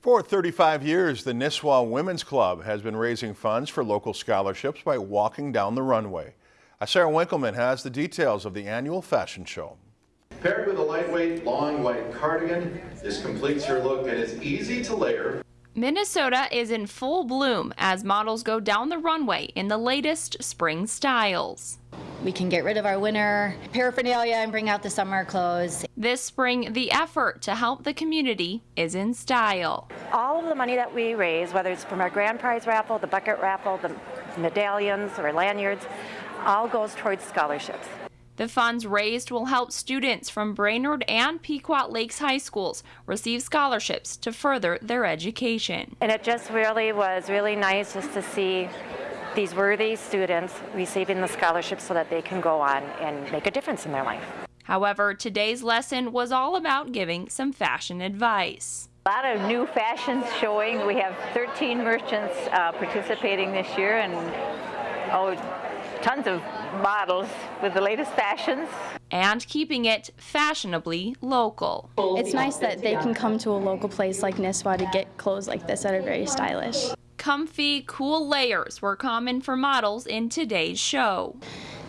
For 35 years, the Nisswa Women's Club has been raising funds for local scholarships by walking down the runway. Sarah Winkleman has the details of the annual fashion show. Paired with a lightweight, long white cardigan, this completes your look and is easy to layer. Minnesota is in full bloom as models go down the runway in the latest spring styles. We can get rid of our winter paraphernalia and bring out the summer clothes. This spring, the effort to help the community is in style. All of the money that we raise, whether it's from our grand prize raffle, the bucket raffle, the medallions or lanyards, all goes towards scholarships. The funds raised will help students from Brainerd and Pequot Lakes High Schools receive scholarships to further their education. And it just really was really nice just to see these worthy students receiving the scholarships so that they can go on and make a difference in their life. However, today's lesson was all about giving some fashion advice. A lot of new fashions showing. We have 13 merchants uh, participating this year and oh, tons of models with the latest fashions. And keeping it fashionably local. It's nice that they can come to a local place like Nisswa to get clothes like this that are very stylish. Comfy, cool layers were common for models in today's show.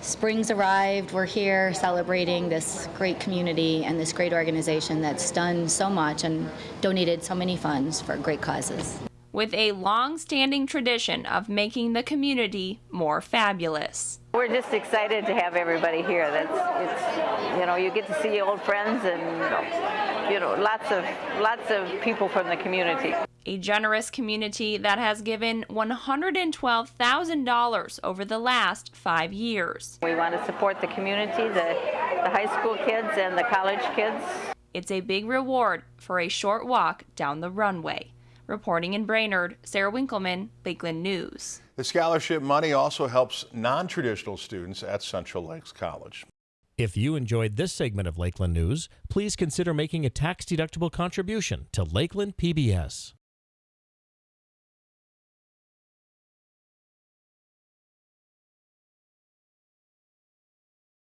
Spring's arrived. We're here celebrating this great community and this great organization that's done so much and donated so many funds for great causes. With a long standing tradition of making the community more fabulous. We're just excited to have everybody here. That's it's you know you get to see old friends and you know lots of lots of people from the community. A generous community that has given $112,000 over the last five years. We want to support the community, the, the high school kids and the college kids. It's a big reward for a short walk down the runway. Reporting in Brainerd, Sarah Winkleman, Lakeland News. The scholarship money also helps non-traditional students at Central Lakes College. If you enjoyed this segment of Lakeland News, please consider making a tax-deductible contribution to Lakeland PBS.